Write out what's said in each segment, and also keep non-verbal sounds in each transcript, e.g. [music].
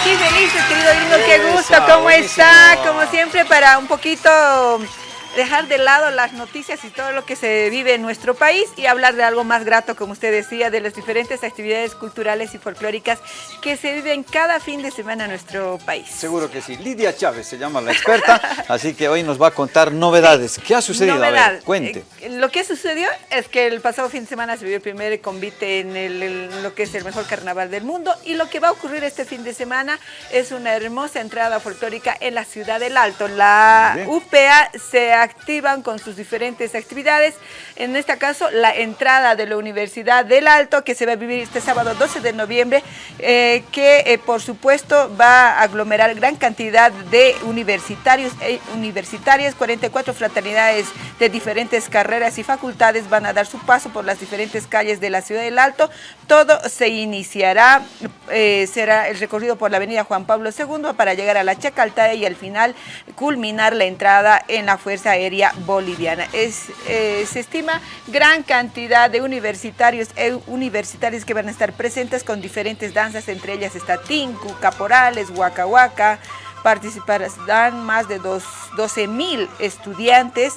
aquí felices, querido lindo, qué gusto, ¿cómo está? Como siempre, para un poquito dejar de lado las noticias y todo lo que se vive en nuestro país y hablar de algo más grato, como usted decía, de las diferentes actividades culturales y folclóricas que se viven cada fin de semana en nuestro país. Seguro que sí. Lidia Chávez se llama la experta, [laughs] así que hoy nos va a contar novedades. ¿Qué ha sucedido? Novedad. A ver, cuente. Eh, lo que sucedió es que el pasado fin de semana se vivió el primer convite en, el, en lo que es el mejor carnaval del mundo y lo que va a ocurrir este fin de semana es una hermosa entrada folclórica en la ciudad del Alto. La UPA se activan con sus diferentes actividades. En este caso, la entrada de la Universidad del Alto, que se va a vivir este sábado 12 de noviembre, eh, que eh, por supuesto va a aglomerar gran cantidad de universitarios e universitarias, 44 fraternidades de diferentes carreras y facultades van a dar su paso por las diferentes calles de la ciudad del Alto. Todo se iniciará, será el recorrido por la avenida Juan Pablo II para llegar a la Chacaltaya y al final culminar la entrada en la Fuerza Aérea Boliviana. Es, eh, se estima gran cantidad de universitarios e universitarios que van a estar presentes con diferentes danzas, entre ellas está Tinku, Caporales, Huaca Huaca, participarán más de 12 mil estudiantes,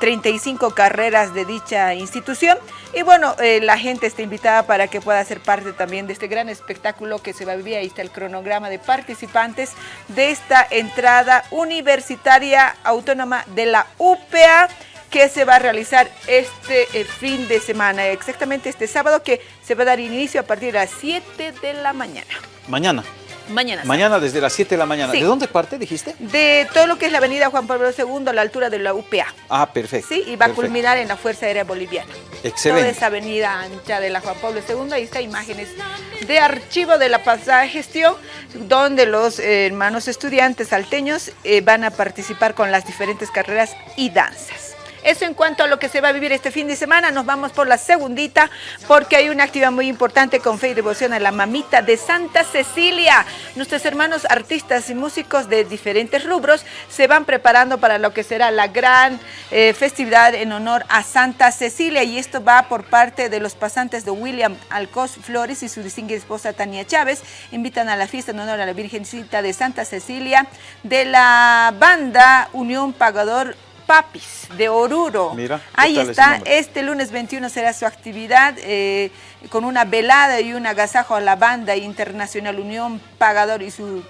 35 eh, carreras de dicha institución y bueno, eh, la gente está invitada para que pueda ser parte también de este gran espectáculo que se va a vivir, ahí está el cronograma de participantes de esta entrada universitaria autónoma de la UPA que se va a realizar este eh, fin de semana, exactamente este sábado que se va a dar inicio a partir de las 7 de la mañana. Mañana. Mañana. Mañana desde las 7 de la mañana. Sí. ¿De dónde parte, dijiste? De todo lo que es la avenida Juan Pablo II a la altura de la UPA. Ah, perfecto. Sí, y va perfecto. a culminar en la Fuerza Aérea Boliviana. Excelente. Toda esa avenida ancha de la Juan Pablo II, ahí está imágenes de archivo de la pasada gestión, donde los eh, hermanos estudiantes salteños eh, van a participar con las diferentes carreras y danzas. Eso en cuanto a lo que se va a vivir este fin de semana, nos vamos por la segundita porque hay una actividad muy importante con fe y devoción a la mamita de Santa Cecilia. Nuestros hermanos artistas y músicos de diferentes rubros se van preparando para lo que será la gran eh, festividad en honor a Santa Cecilia y esto va por parte de los pasantes de William Alcos Flores y su distinguida esposa Tania Chávez. Invitan a la fiesta en honor a la Virgencita de Santa Cecilia de la banda Unión Pagador Papis de Oruro. Mira, ¿qué Ahí está, este lunes 21 será su actividad eh, con una velada y un agasajo a la banda internacional Unión Pagador y su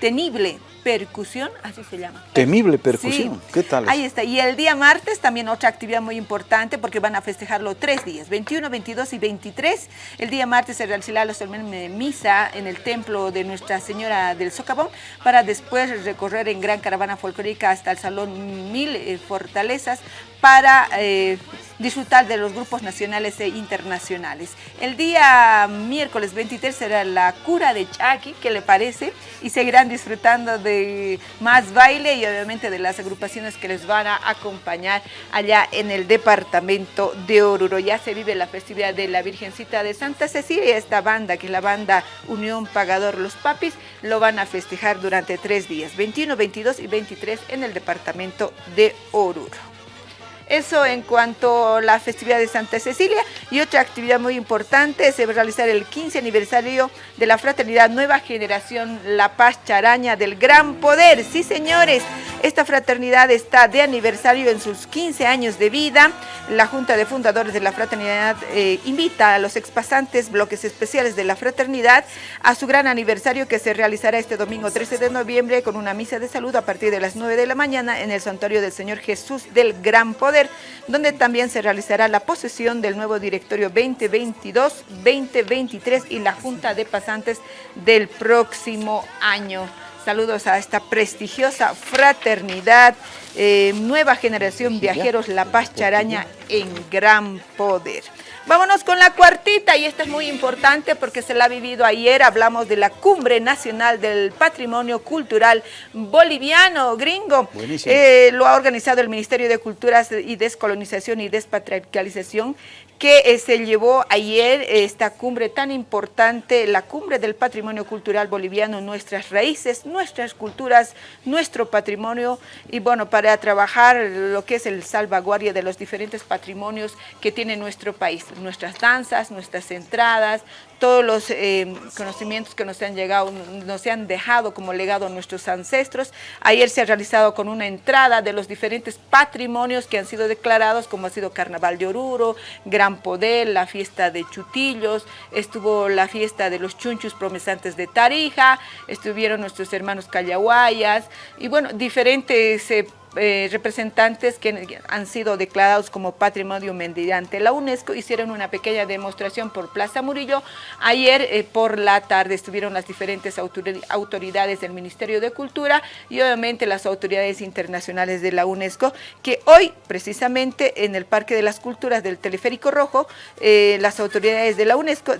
tenible percusión, así se llama. Temible percusión. Sí. ¿Qué tal? Ahí está. Y el día martes también otra actividad muy importante porque van a festejarlo tres días, 21, 22 y 23. El día martes se realizará la solemne misa en el templo de Nuestra Señora del Socavón para después recorrer en gran caravana folclórica hasta el Salón Mil eh, Fortalezas para eh, disfrutar de los grupos nacionales e internacionales. El día miércoles 23 será la cura de Chaki, ¿qué le parece? Y seguirán disfrutando de más baile y obviamente de las agrupaciones que les van a acompañar allá en el departamento de Oruro. Ya se vive la festividad de la Virgencita de Santa Cecilia. Esta banda, que es la banda Unión Pagador Los Papis, lo van a festejar durante tres días, 21, 22 y 23 en el departamento de Oruro. Eso en cuanto a la festividad de Santa Cecilia y otra actividad muy importante se va a realizar el 15 aniversario de la fraternidad Nueva Generación La Paz Charaña del Gran Poder. Sí, señores, esta fraternidad está de aniversario en sus 15 años de vida. La Junta de Fundadores de la Fraternidad eh, invita a los expasantes, bloques especiales de la fraternidad, a su gran aniversario que se realizará este domingo 13 de noviembre con una misa de salud a partir de las 9 de la mañana en el Santuario del Señor Jesús del Gran Poder donde también se realizará la posesión del nuevo directorio 2022-2023 y la Junta de Pasantes del próximo año. Saludos a esta prestigiosa fraternidad, eh, nueva generación viajeros La Paz Charaña en gran poder. Vámonos con la cuartita y esta es muy importante porque se la ha vivido ayer. Hablamos de la Cumbre Nacional del Patrimonio Cultural Boliviano, gringo. Eh, lo ha organizado el Ministerio de Culturas y Descolonización y Despatriarcalización que eh, se llevó ayer eh, esta cumbre tan importante, la Cumbre del Patrimonio Cultural Boliviano, nuestras raíces, nuestras culturas, nuestro patrimonio. Y bueno, para trabajar lo que es el salvaguardia de los diferentes patrimonios que tiene nuestro país, nuestras danzas, nuestras entradas, todos los eh, conocimientos que nos han llegado, nos han dejado como legado nuestros ancestros. Ayer se ha realizado con una entrada de los diferentes patrimonios que han sido declarados, como ha sido Carnaval de Oruro, Gran Poder, la fiesta de Chutillos, estuvo la fiesta de los Chunchus Promesantes de Tarija, estuvieron nuestros hermanos Callahuayas, y bueno, diferentes eh, eh, representantes que han sido declarados como patrimonio mediante la UNESCO hicieron una pequeña demostración por Plaza Murillo. Ayer eh, por la tarde estuvieron las diferentes autoridades del Ministerio de Cultura y obviamente las autoridades internacionales de la UNESCO, que hoy precisamente en el Parque de las Culturas del Teleférico Rojo, eh, las autoridades de la UNESCO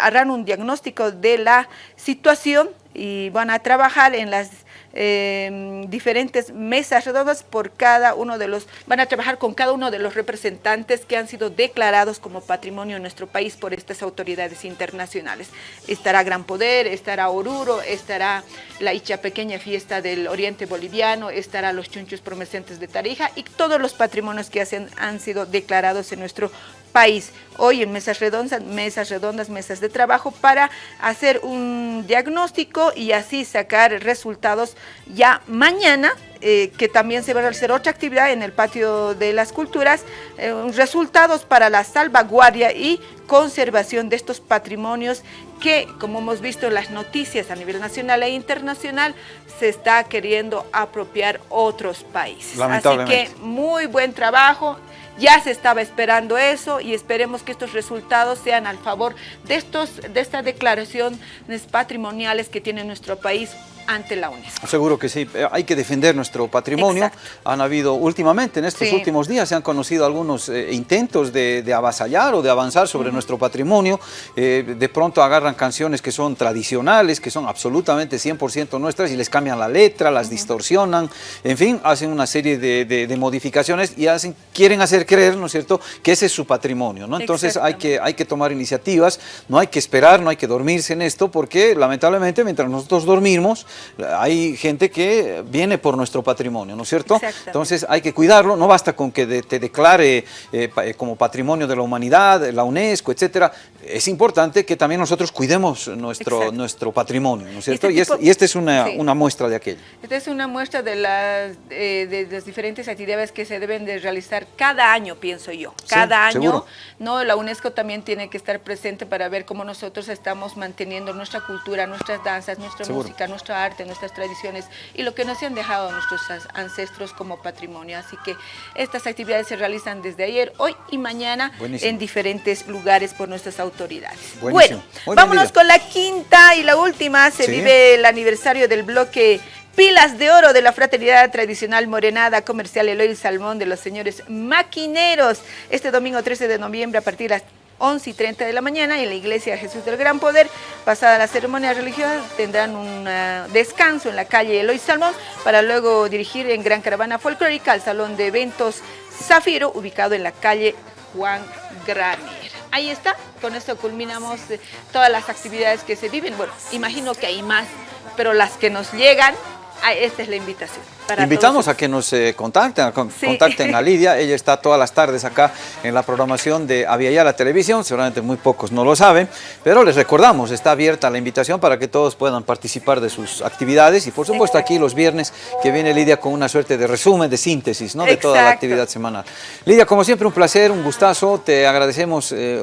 harán un diagnóstico de la situación y van a trabajar en las Em, diferentes mesas redondas por cada uno de los, van a trabajar con cada uno de los representantes que han sido declarados como patrimonio en nuestro país por estas autoridades internacionales. Estará Gran Poder, estará Oruro, estará la Icha Pequeña Fiesta del Oriente Boliviano, estará los Chunchos Promesentes de Tarija y todos los patrimonios que han sido declarados en nuestro país. Hoy en mesas redondas, mesas redondas, mesas de trabajo para hacer un diagnóstico y así sacar resultados ya mañana eh, que también se va a realizar otra actividad en el patio de las culturas, eh, resultados para la salvaguardia y conservación de estos patrimonios que, como hemos visto en las noticias a nivel nacional e internacional, se está queriendo apropiar otros países. Así que muy buen trabajo, ya se estaba esperando eso y esperemos que estos resultados sean al favor de, estos, de estas declaraciones patrimoniales que tiene nuestro país ante la UNESCO. Seguro que sí, eh, hay que defender nuestro patrimonio. Han habido últimamente, en estos últimos días, se han conocido algunos eh, intentos de, avasallar o de avanzar sobre nuestro patrimonio. Eh, de pronto agarran canciones que son tradicionales, que son absolutamente 100% nuestras y les cambian la letra, las distorsionan, en fin, hacen una serie de, modificaciones y hacen, quieren hacer creer, ¿no es cierto?, que ese es su patrimonio, ¿no? Entonces hay que, hay que tomar iniciativas, no hay que esperar, no hay que dormirse en esto, porque lamentablemente mientras nosotros dormimos, hay gente que viene por nuestro patrimonio, ¿no es cierto? Entonces hay que cuidarlo, no basta con que te declare eh, eh, como patrimonio de la humanidad, la UNESCO, etcétera. Es importante que también nosotros cuidemos nuestro, nuestro patrimonio, ¿no es cierto? Este y, esta es una, una, muestra de aquello. Esta es una muestra de las, eh, de las diferentes actividades que se deben de realizar cada año, pienso yo. Cada año, ¿no? La UNESCO también tiene que estar presente para ver cómo nosotros estamos manteniendo nuestra cultura, nuestras danzas, nuestra música, nuestra arte, nuestras tradiciones y lo que nos han dejado nuestros ancestros como patrimonio. Así que estas actividades se realizan desde ayer, hoy y mañana en diferentes lugares por nuestras autoridades. Bueno, vámonos con la quinta y la última. Se vive el aniversario del bloque Pilas de oro de la fraternidad tradicional morenada comercial Eloy Salmón de los señores maquineros. Este domingo 13 de noviembre a partir de las 11 y 30 de la mañana en la iglesia Jesús del Gran Poder. Pasada la ceremonia religiosa tendrán un ah, descanso en la calle Eloy Salmón para luego dirigir en gran caravana folclórica al salón de eventos Zafiro ubicado en la calle Juan Granier. Ahí está, con esto culminamos eh, todas las actividades que se viven. Bueno, imagino que hay más, pero las que nos llegan, ah, esta es la invitación. Invitamos a que nos eh, contacten, contacten a Lidia, ella está todas las tardes acá en la programación de Aviala la Televisión, seguramente muy pocos no lo saben, pero les recordamos, está abierta la invitación para que todos puedan participar de sus actividades. Y por supuesto aquí los viernes que viene Lidia con una suerte de resumen, de síntesis ¿no? de toda la actividad semanal. Lidia, como siempre un placer, un gustazo, te agradecemos eh,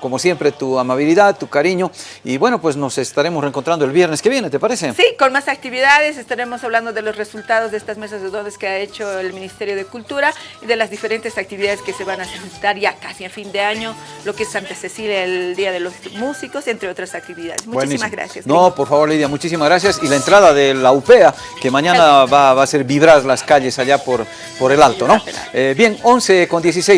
como siempre tu amabilidad, tu cariño. Y bueno pues nos estaremos reencontrando el viernes que viene, ¿te parece? Sí, con más actividades, estaremos hablando de los resultados de este mesas de dones que ha hecho el Ministerio de Cultura y de las diferentes actividades que se van a presentar ya casi a fin de año, lo que es Santa Cecilia, el Día de los Músicos, entre otras actividades. Muchísimas gracias. No, por favor, Lidia, muchísimas gracias. Y la entrada de la UPEA, que mañana [laughs] va, a hacer vibrar las calles allá por, por el Alto, ¿no? Eh, bien, 11 con 16.